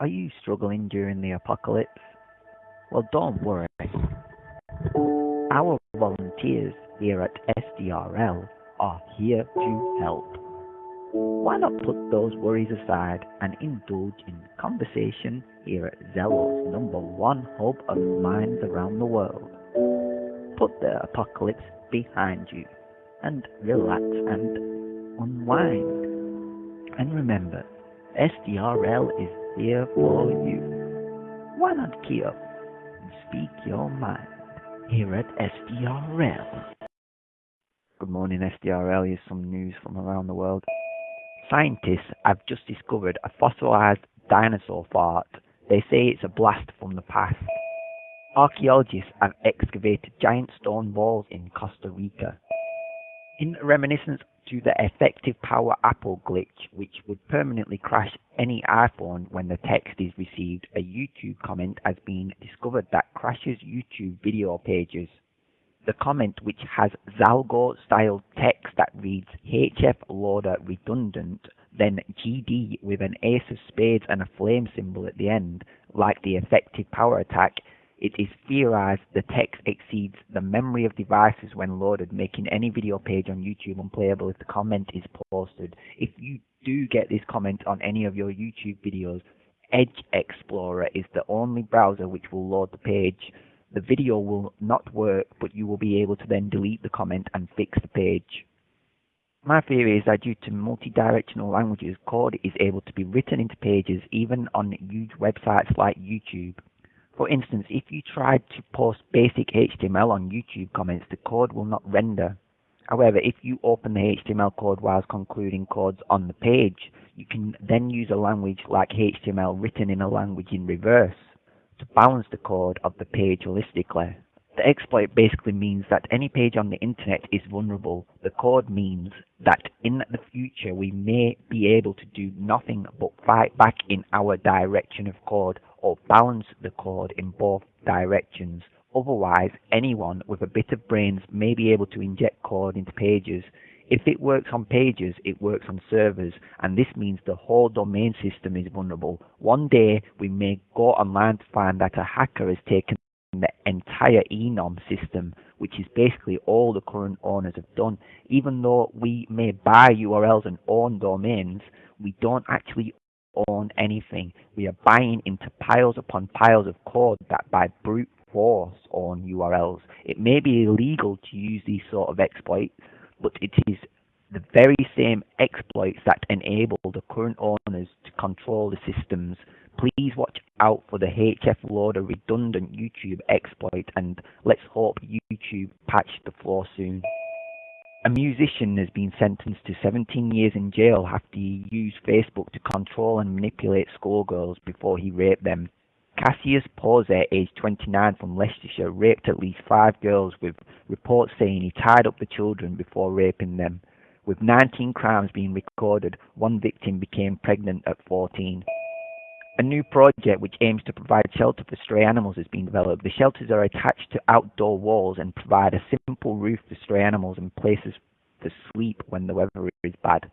Are you struggling during the apocalypse? Well, don't worry. Our volunteers here at SDRL are here to help. Why not put those worries aside and indulge in conversation here at Zello's number one hub of minds around the world? Put the apocalypse behind you and relax and unwind. And remember, SDRL is here for you. Why not key up and speak your mind here at SDRL? Good morning, SDRL. Here's some news from around the world. Scientists have just discovered a fossilized dinosaur fart. They say it's a blast from the past. Archaeologists have excavated giant stone walls in Costa Rica. In reminiscence to the effective power Apple glitch, which would permanently crash any iPhone when the text is received, a YouTube comment has been discovered that crashes YouTube video pages. The comment, which has Zalgo style text that reads HF loader redundant, then GD with an ace of spades and a flame symbol at the end, like the effective power attack, it is theorized the text exceeds the memory of devices when loaded, making any video page on YouTube unplayable if the comment is posted. If you do get this comment on any of your YouTube videos, Edge Explorer is the only browser which will load the page. The video will not work, but you will be able to then delete the comment and fix the page. My theory is that due to multi-directional languages, code is able to be written into pages even on huge websites like YouTube. For instance, if you tried to post basic HTML on YouTube comments, the code will not render. However, if you open the HTML code whilst concluding codes on the page, you can then use a language like HTML written in a language in reverse to balance the code of the page holistically. The exploit basically means that any page on the internet is vulnerable. The code means that in the future we may be able to do nothing but fight back in our direction of code or balance the code in both directions. Otherwise, anyone with a bit of brains may be able to inject code into pages. If it works on pages, it works on servers, and this means the whole domain system is vulnerable. One day, we may go online to find that a hacker has taken the entire enom system, which is basically all the current owners have done. Even though we may buy URLs and own domains, we don't actually own anything. We are buying into piles upon piles of code that by brute force own URLs. It may be illegal to use these sort of exploits, but it is the very same exploits that enable the current owners to control the systems. Please watch out for the HF loader redundant YouTube exploit and let's hope YouTube patch the flaw soon. A musician has been sentenced to 17 years in jail after he used Facebook to control and manipulate schoolgirls before he raped them. Cassius Posey, aged 29 from Leicestershire, raped at least five girls with reports saying he tied up the children before raping them. With 19 crimes being recorded, one victim became pregnant at 14. A new project which aims to provide shelter for stray animals is being developed. The shelters are attached to outdoor walls and provide a simple roof for stray animals and places to sleep when the weather is bad.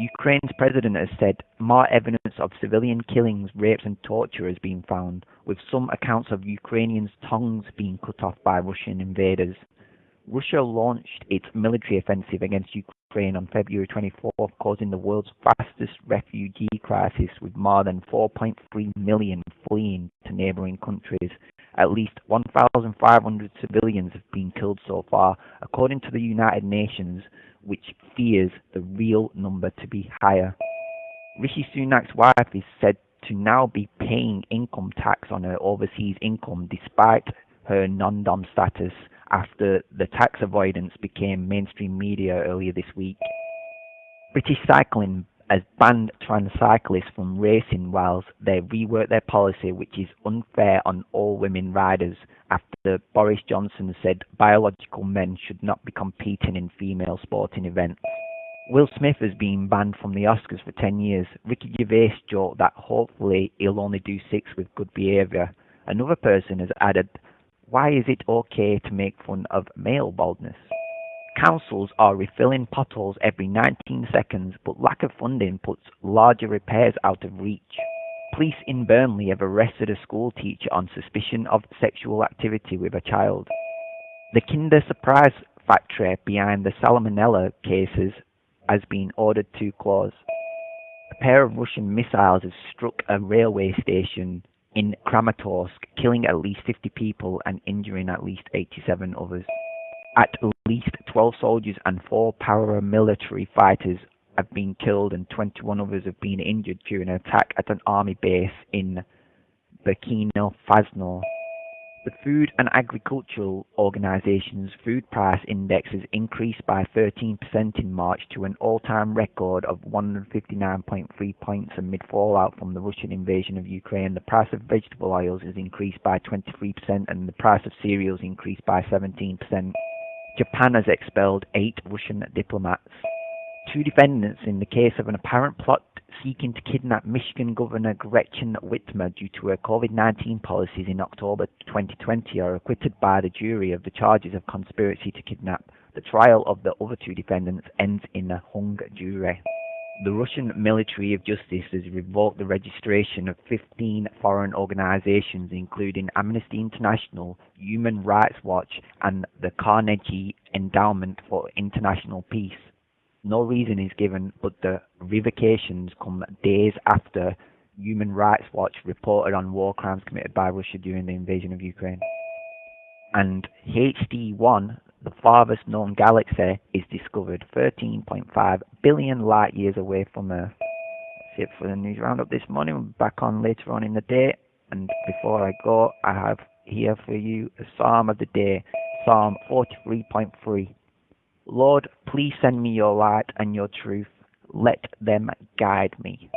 Ukraine's president has said more evidence of civilian killings, rapes, and torture has been found, with some accounts of Ukrainians' tongues being cut off by Russian invaders. Russia launched its military offensive against Ukraine on February 24th, causing the world's fastest refugee crisis, with more than 4.3 million fleeing to neighboring countries. At least 1,500 civilians have been killed so far, according to the United Nations, which fears the real number to be higher. Rishi Sunak's wife is said to now be paying income tax on her overseas income despite her non-dom status after the tax avoidance became mainstream media earlier this week. British Cycling has banned trans cyclists from racing whilst they rework their policy, which is unfair on all women riders, after Boris Johnson said biological men should not be competing in female sporting events. Will Smith has been banned from the Oscars for 10 years. Ricky Gervais joked that hopefully he'll only do six with good behaviour. Another person has added, Why is it okay to make fun of male baldness? Councils are refilling potholes every 19 seconds, but lack of funding puts larger repairs out of reach. Police in Burnley have arrested a school teacher on suspicion of sexual activity with a child. The Kinder Surprise factory behind the Salmonella cases has been ordered to close. A pair of Russian missiles have struck a railway station in Kramatorsk, killing at least 50 people and injuring at least 87 others. At least 12 soldiers and 4 paramilitary fighters have been killed and 21 others have been injured during an attack at an army base in Burkina Faso. The Food and Agricultural Organization's food price index has increased by 13% in March to an all-time record of 159.3 points amid fallout from the Russian invasion of Ukraine. The price of vegetable oils has increased by 23% and the price of cereals increased by 17%. Japan has expelled eight Russian diplomats. Two defendants in the case of an apparent plot seeking to kidnap Michigan Governor Gretchen Whitmer due to her COVID-19 policies in October 2020 are acquitted by the jury of the charges of conspiracy to kidnap. The trial of the other two defendants ends in a hung jury. The Russian Military of Justice has revoked the registration of 15 foreign organizations including Amnesty International, Human Rights Watch and the Carnegie Endowment for International Peace. No reason is given, but the revocations come days after Human Rights Watch reported on war crimes committed by Russia during the invasion of Ukraine. And HD1, the farthest known galaxy, is discovered 13.5 billion light years away from Earth. That's it for the news roundup this morning. We'll be back on later on in the day. And before I go, I have here for you a psalm of the day, Psalm 43.3. Lord, please send me your light and your truth. Let them guide me.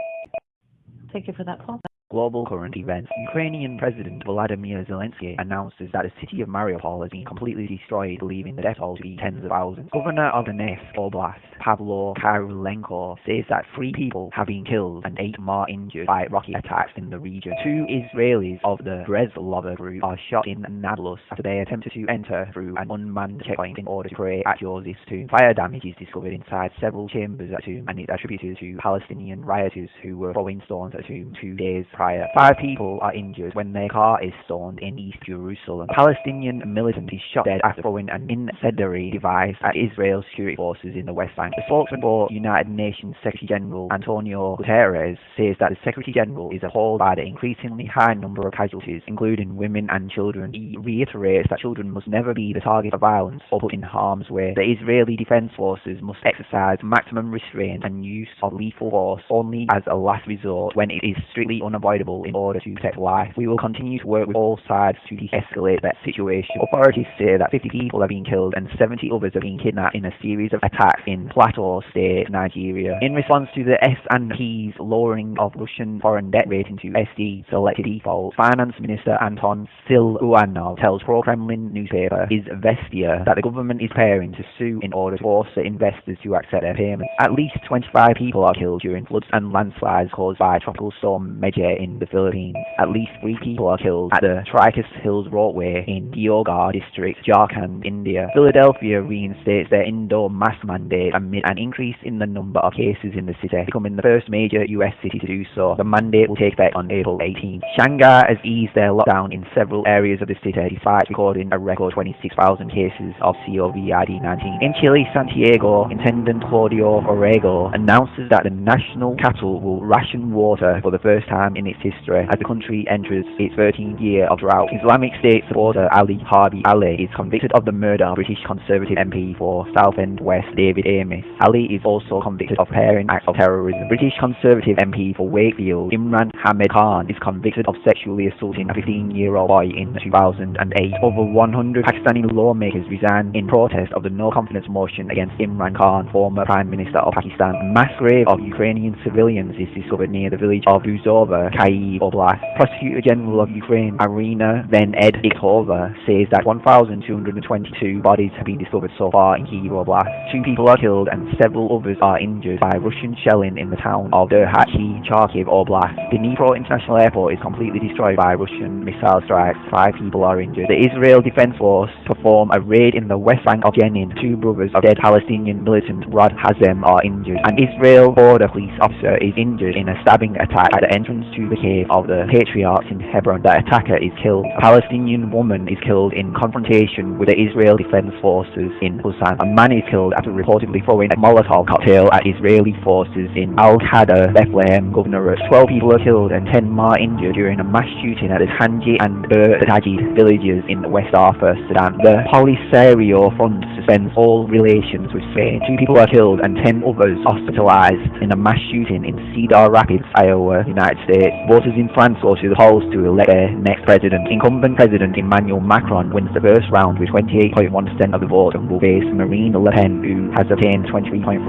Thank you for that, Paul. Global current events. Ukrainian President Volodymyr Zelensky announces that the city of Mariupol has been completely destroyed, leaving the death toll to be tens of thousands. Governor of Donetsk Oblast, Pavlo Kyrylenko, says that three people have been killed and eight more injured by rocket attacks in the region. Two Israelis of the Breslov group are shot in Nablus after they attempted to enter through an unmanned checkpoint in order to pray at Joseph's tomb. Fire damage is discovered inside several chambers at tomb and is attributed to Palestinian rioters who were throwing stones at tomb two days prior. Five people are injured when their car is stormed in East Jerusalem. A Palestinian militant is shot dead after throwing an incendiary device at Israel's security forces in the West Bank. The spokesman for United Nations Secretary General Antonio Guterres says that the Secretary General is appalled by the increasingly high number of casualties, including women and children. He reiterates that children must never be the target of violence or put in harm's way. The Israeli Defense Forces must exercise maximum restraint and use of lethal force only as a last resort when it is strictly unavoidable in order to protect life. We will continue to work with all sides to de-escalate that situation. Authorities say that 50 people have been killed and 70 others have been kidnapped in a series of attacks in Plateau State, Nigeria. In response to the S&P's lowering of Russian foreign debt rating to SD selected default, Finance Minister Anton Siluanov tells pro-Kremlin newspaper Izvestia that the government is preparing to sue in order to force the investors to accept their payments. At least 25 people are killed during floods and landslides caused by tropical storm Megi in the Philippines. At least three people are killed at the Trikut Hills Roadway in Deoghar district, Jharkhand, India. Philadelphia reinstates their indoor mask mandate amid an increase in the number of cases in the city, becoming the first major US city to do so. The mandate will take effect on April 18. Shanghai has eased their lockdown in several areas of the city despite recording a record 26,000 cases of COVID-19. In Chile, Santiago, Intendant Claudio Orrego announces that the national capital will ration water for the first time in its history as the country enters its 13th year of drought. Islamic State supporter Ali Harbi Ali is convicted of the murder of British Conservative MP for Southend West David Amess. Ali is also convicted of preparing acts of terrorism. British Conservative MP for Wakefield Imran Ahmad Khan is convicted of sexually assaulting a 15-year-old boy in 2008. Over 100 Pakistani lawmakers resigned in protest of the no confidence motion against Imran Khan, former Prime Minister of Pakistan. A mass grave of Ukrainian civilians is discovered near the village of Buzova, Kyiv Oblast. Prosecutor General of Ukraine, Irina Venediktova, says that 1,222 bodies have been discovered so far in Kyiv Oblast. Two people are killed and several others are injured by Russian shelling in the town of Derhachi, Kharkiv Oblast. The Dnipro International Airport is completely destroyed by Russian missile strikes. Five people are injured. The Israel Defense Force perform a raid in the west bank of Jenin. Two brothers of dead Palestinian militant Raad Hazem are injured. An Israel border police officer is injured in a stabbing attack at the entrance to the cave of the patriarchs in Hebron. The attacker is killed. A Palestinian woman is killed in confrontation with the Israel Defense Forces in Husan. A man is killed after reportedly throwing a Molotov cocktail at Israeli forces in Al-Khader, Bethlehem Governorate. 12 people are killed and 10 more injured during a mass shooting at the Tanji and Bur Tajid villages in West Darfur, Sudan. The Polisario Front suspends all relations with Spain. Two people are killed and 10 others hospitalized in a mass shooting in Cedar Rapids, Iowa, United States. Voters in France go to the polls to elect their next president. Incumbent President Emmanuel Macron wins the first round with 28.1% of the vote and will face Marine Le Pen, who has obtained 23.3%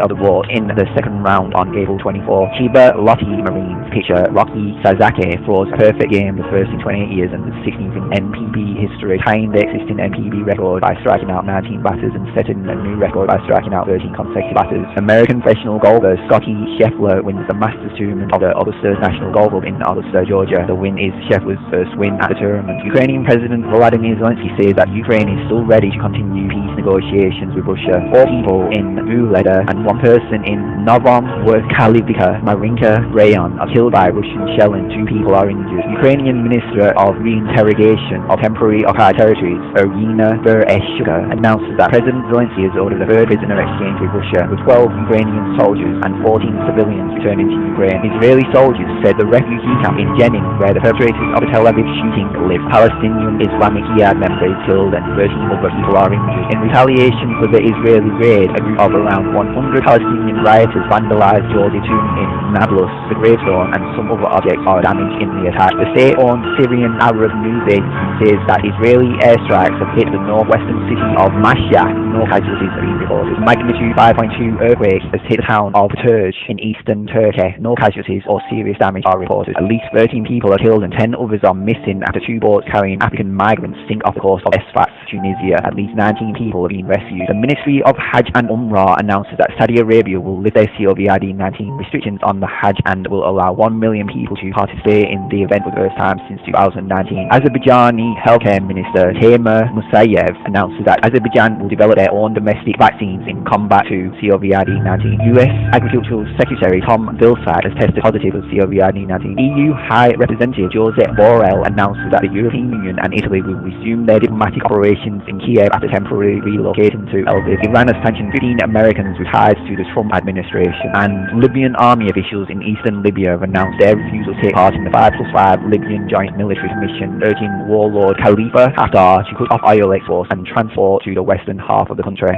of the vote in the second round on April 24. Chiba Lotte Marines pitcher Roki Sasaki throws a perfect game, the first in 28 years and the 16th in NPB history, tying the existing NPB record by striking out 19 batters and setting a new record by striking out 13 consecutive batters. American professional golfer Scottie Scheffler wins the Masters tournament of the Augusta National Golf Club in Augusta, Georgia. The win is Scheffler's first win at the tournament. Ukrainian President Volodymyr Zelensky says that Ukraine is still ready to continue peace negotiations with Russia. Four people in Vuhledar and one person in Novomykhailivka, Marinka rayon are killed by Russian shell and two people are injured. Ukrainian Minister of Reintegration of Temporary Occupied Territories, Irina Vereshchuka, announces that President Zelensky has ordered a third prisoner exchange with Russia, with 12 Ukrainian soldiers and 14 civilians returning to Ukraine. Israeli soldiers the refugee camp in Jenin, where the perpetrators of the Tel Aviv shooting live, Palestinian Islamic Jihad members killed and 13 other people are injured. In retaliation for the Israeli raid, a group of around 100 Palestinian rioters vandalized Georgia tomb in Nablus, the gravestone, and some other objects are damaged in the attack. The state-owned Syrian Arab news agency says that Israeli airstrikes have hit the northwestern city of Mashhad. No casualties have been reported. Magnitude 5.2 earthquake has hit the town of Turj in eastern Turkey. No casualties or serious damage are reported. At least 13 people are killed and 10 others are missing after two boats carrying African migrants sink off the coast of Sfax, Tunisia. At least 19 people have been rescued. The Ministry of Hajj and Umrah announces that Saudi Arabia will lift their COVID-19 restrictions on the Hajj and will allow 1 million people to participate in the event for the first time since 2019. Azerbaijani healthcare minister Teymur Musayev announces that Azerbaijan will develop their own domestic vaccines in combat to COVID-19. US Agricultural Secretary Tom Vilsack has tested positive for COVID-19. EU High Representative Josep Borrell announces that the European Union and Italy will resume their diplomatic operations in Kiev after temporarily relocating to Lviv. Iran has sanctioned 15 Americans with ties to the Trump administration, and Libyan army officials in eastern Libya have announced their refusal to take part in the 5 plus 5 Libyan Joint Military Commission, urging warlord Khalifa Haftar to cut off oil exports and transport to the western half of the country.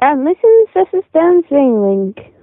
And listen, this is Dan Zwingling.